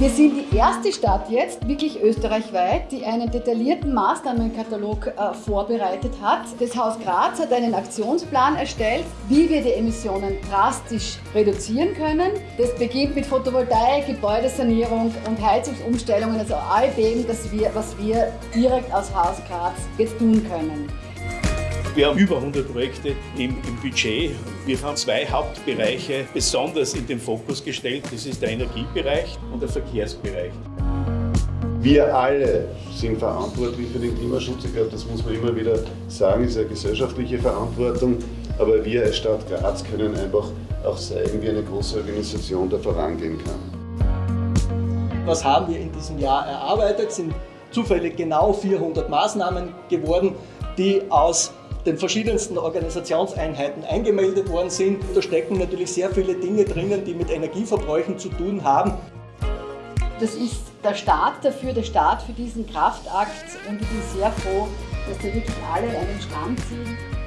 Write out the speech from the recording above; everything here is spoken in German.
Wir sind die erste Stadt jetzt, wirklich österreichweit, die einen detaillierten Maßnahmenkatalog äh, vorbereitet hat. Das Haus Graz hat einen Aktionsplan erstellt, wie wir die Emissionen drastisch reduzieren können. Das beginnt mit Photovoltaik, Gebäudesanierung und Heizungsumstellungen, also all dem, das wir, was wir direkt aus Haus Graz jetzt tun können. Wir haben über 100 Projekte im, im, Budget. Wir haben zwei Hauptbereiche besonders in den Fokus gestellt. Das ist der Energiebereich und der Verkehrsbereich. Wir alle sind verantwortlich für den Klimaschutz. Ich glaube, das muss man immer wieder sagen, das ist eine gesellschaftliche Verantwortung. Aber wir als Stadt Graz können einfach auch zeigen, wie eine große Organisation da vorangehen kann. Was haben wir in diesem Jahr erarbeitet? Sind zufällig genau 400 Maßnahmen geworden, die aus den verschiedensten Organisationseinheiten eingemeldet worden sind. Da stecken natürlich sehr viele Dinge drinnen, die mit Energieverbräuchen zu tun haben. Das ist der Start dafür, der Start für diesen Kraftakt und ich bin sehr froh, dass da wirklich alle einen Stand ziehen.